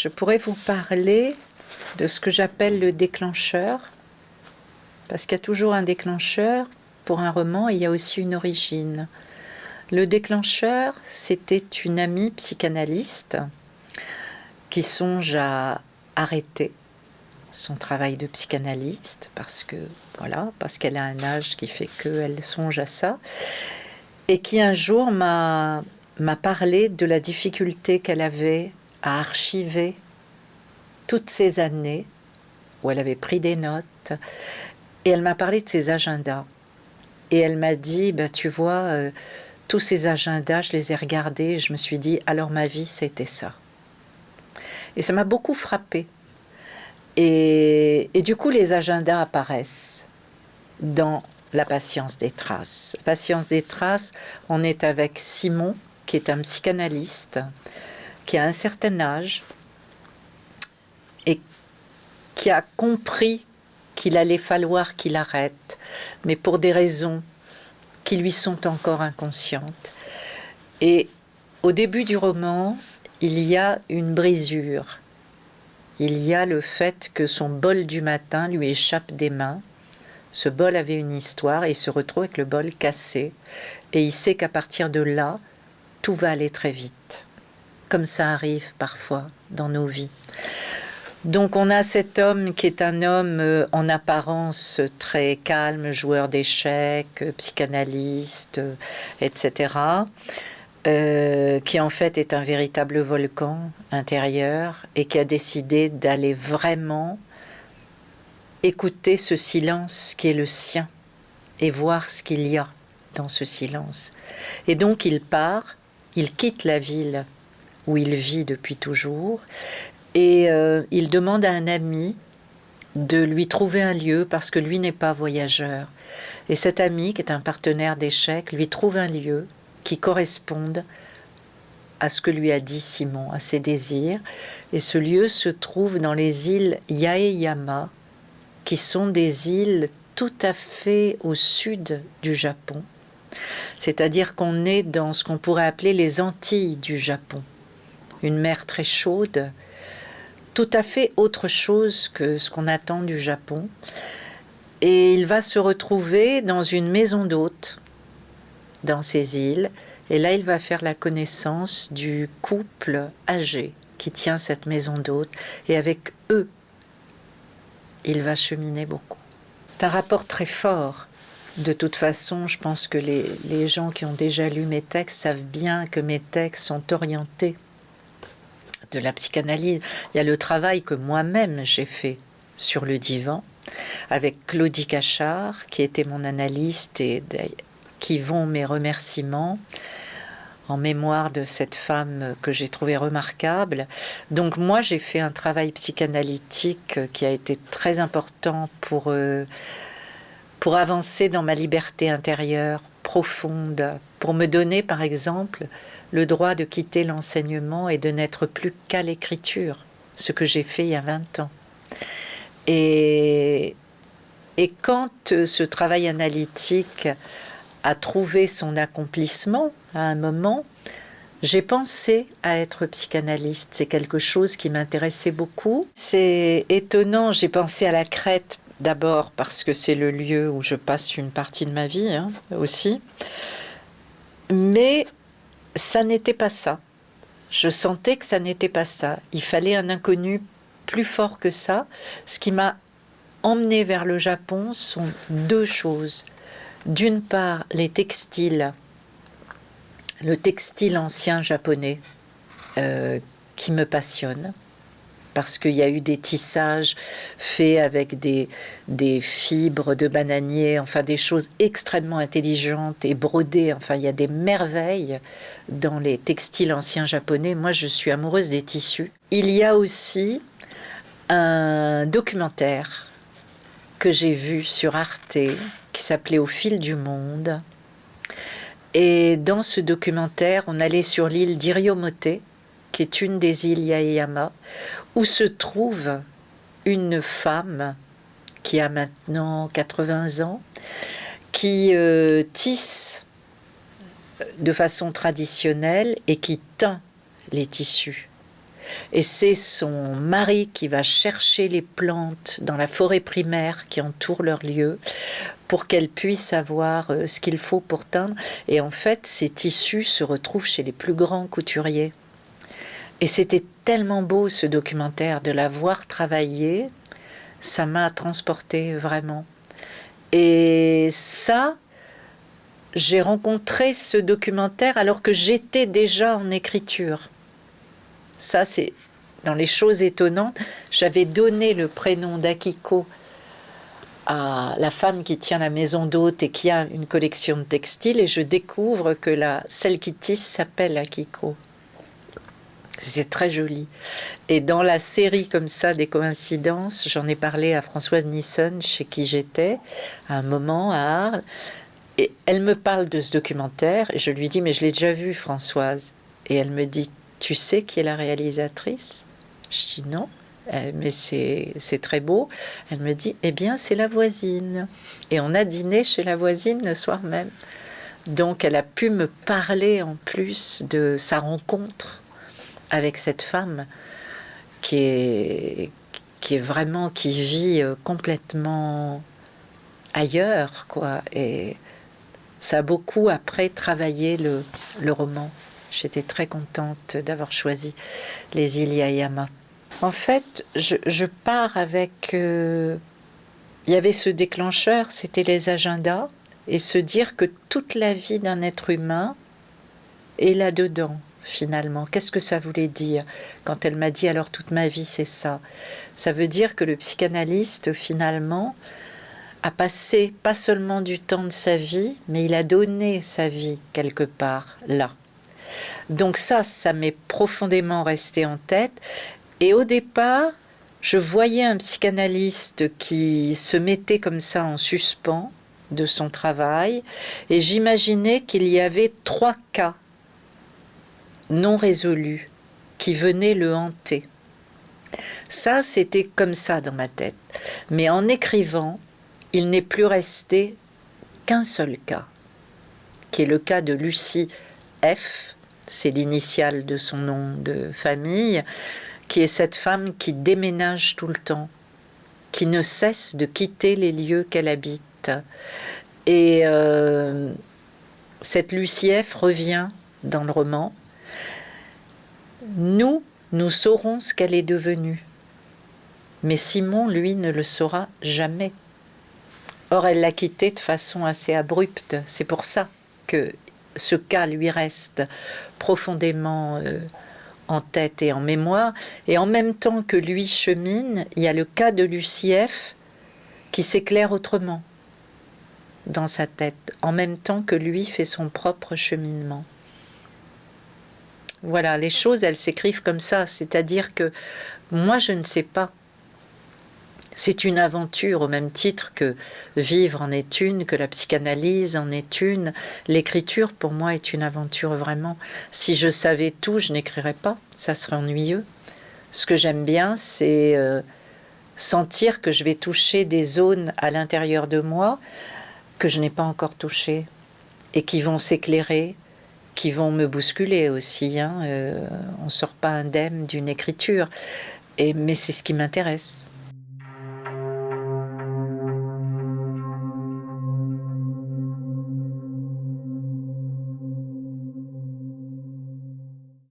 Je pourrais vous parler de ce que j'appelle le déclencheur, parce qu'il y a toujours un déclencheur pour un roman il y a aussi une origine. Le déclencheur, c'était une amie psychanalyste qui songe à arrêter son travail de psychanalyste parce que voilà, parce qu'elle a un âge qui fait qu'elle songe à ça et qui un jour m'a m'a parlé de la difficulté qu'elle avait à archiver toutes ces années où elle avait pris des notes et elle m'a parlé de ses agendas. Et elle m'a dit bah tu vois euh, tous ces agendas je les ai regardés et je me suis dit alors ma vie c'était ça et ça m'a beaucoup frappé et, et, du coup les agendas apparaissent dans la patience des traces. Patience des traces on est avec Simon qui est un psychanalyste qui a un certain âge et qui a compris qu'il allait falloir qu'il arrête, mais pour des raisons qui lui sont encore inconscientes. Et au début du roman, il y a une brisure. Il y a le fait que son bol du matin lui échappe des mains. Ce bol avait une histoire et il se retrouve avec le bol cassé. Et il sait qu'à partir de là, tout va aller très vite comme ça arrive parfois dans nos vies. Donc on a cet homme qui est un homme euh, en apparence très calme, joueur d'échecs, euh, psychanalyste, euh, etc., qui en fait est un véritable volcan intérieur et qui a décidé d'aller vraiment écouter ce silence qui est le sien et voir ce qu'il y a dans ce silence. Et donc il part, il quitte la ville où il vit depuis toujours. Et euh, il demande à un ami de lui trouver un lieu parce que lui n'est pas voyageur. Et cet ami, qui est un partenaire d'échecs, lui trouve un lieu qui corresponde à ce que lui a dit Simon, à ses désirs. Et ce lieu se trouve dans les îles Yaeyama, qui sont des îles tout à fait au sud du Japon. C'est-à-dire qu'on est dans ce qu'on pourrait appeler les Antilles du Japon une mer très chaude, tout à fait autre chose que ce qu'on attend du Japon. Et il va se retrouver dans une maison d'hôte dans ces îles. Et là, il va faire la connaissance du couple âgé qui tient cette maison d'hôte. Et avec eux, il va cheminer beaucoup. C'est un rapport très fort. De toute façon, je pense que les, les gens qui ont déjà lu mes textes savent bien que mes textes sont orientés de la psychanalyse. Il y a le travail que moi-même j'ai fait sur le divan avec Claudie Cachard, qui était mon analyste et qui vont mes remerciements en mémoire de cette femme que j'ai trouvée remarquable. Donc moi, j'ai fait un travail psychanalytique qui a été très important pour, euh, pour avancer dans ma liberté intérieure profonde, pour me donner, par exemple, le droit de quitter l'enseignement et de n'être plus qu'à l'écriture, ce que j'ai fait il y a 20 ans. Et, et quand euh, ce travail analytique a trouvé son accomplissement à un moment, j'ai pensé à être psychanalyste. C'est quelque chose qui m'intéressait beaucoup. C'est étonnant, j'ai pensé à la Crète d'abord parce que c'est le lieu où je passe une partie de ma vie hein, aussi. Mais ça n'était pas ça. Je sentais que ça n'était pas ça. Il fallait un inconnu plus fort que ça. Ce qui m'a emmené vers le Japon sont deux choses. D'une part, les textiles, le textile ancien japonais euh, qui me passionne parce qu'il y a eu des tissages faits avec des, des fibres de bananier, enfin des choses extrêmement intelligentes et brodées. Enfin, il y a des merveilles dans les textiles anciens japonais. Moi, je suis amoureuse des tissus. Il y a aussi un documentaire que j'ai vu sur Arte qui s'appelait Au fil du monde. Et dans ce documentaire, on allait sur l'île d'Iriomote, qui est une des îles Yaeyama, où se trouve une femme qui a maintenant 80 ans, qui euh, tisse de façon traditionnelle et qui teint les tissus. Et c'est son mari qui va chercher les plantes dans la forêt primaire qui entoure leur lieu pour qu'elle puisse avoir euh, ce qu'il faut pour teindre. Et en fait, ces tissus se retrouvent chez les plus grands couturiers. Et c'était tellement beau ce documentaire de la voir travailler, ça m'a transporté vraiment. Et ça, j'ai rencontré ce documentaire alors que j'étais déjà en écriture. Ça, c'est dans les choses étonnantes. J'avais donné le prénom d'Akiko à la femme qui tient la maison d'hôte et qui a une collection de textiles et je découvre que la, celle qui tisse s'appelle Akiko. C'est très joli. Et dans la série comme ça des coïncidences, j'en ai parlé à Françoise Nisson, chez qui j'étais, à un moment à Arles. Et elle me parle de ce documentaire et je lui dis, mais je l'ai déjà vu, Françoise. Et elle me dit, tu sais qui est la réalisatrice? Je dis non, euh, mais c'est très beau. Elle me dit, eh bien, c'est la voisine. Et on a dîné chez la voisine le soir même. Donc, elle a pu me parler en plus de sa rencontre avec cette femme qui est, vraiment, qui vit euh, complètement ailleurs, quoi. Et ça a beaucoup après travaillé le, roman. J'étais très contente d'avoir choisi les îles Yayama. En fait, je, je pars avec... Euh, il y avait ce déclencheur, c'était les agendas, et se dire que toute la vie d'un être humain est là-dedans finalement. Qu'est-ce que ça voulait dire quand elle m'a dit alors toute ma vie c'est ça? Ça veut dire que le psychanalyste finalement a passé pas seulement du temps de sa vie, mais il a donné sa vie quelque part là. Donc ça, ça m'est profondément resté en tête. Et au départ, je voyais un psychanalyste qui se mettait comme ça en suspens de son travail, et j'imaginais qu'il y avait trois cas non résolus qui venaient le hanter. Ça, c'était comme ça dans ma tête. Mais en écrivant, il n'est plus resté qu'un seul cas, qui est le cas de Lucie F, c'est l'initiale de son nom de famille, qui est cette femme qui déménage tout le temps, qui ne cesse de quitter les lieux qu'elle habite. Et euh, cette Lucie F revient dans le roman, nous, nous saurons ce qu'elle est devenue. Mais Simon, lui, ne le saura jamais. Or, elle l'a quitté de façon assez abrupte. C'est pour ça que ce cas lui reste profondément euh, en tête et en mémoire. Et en même temps que lui chemine, il y a le cas de Lucief qui s'éclaire autrement dans sa tête, en même temps que lui fait son propre cheminement. Voilà, les choses, elles s'écrivent comme ça. C'est-à-dire que moi, je ne sais pas. C'est une aventure au même titre que vivre en est une, que la psychanalyse en est une. L'écriture, pour moi, est une aventure vraiment. Si je savais tout, je n'écrirais pas. Ça serait ennuyeux. Ce que j'aime bien, c'est euh, sentir que je vais toucher des zones à l'intérieur de moi que je n'ai pas encore touchées et qui vont s'éclairer, qui vont me bousculer aussi. Hein. Euh, on ne sort pas indemne d'une écriture, et, mais c'est ce qui m'intéresse.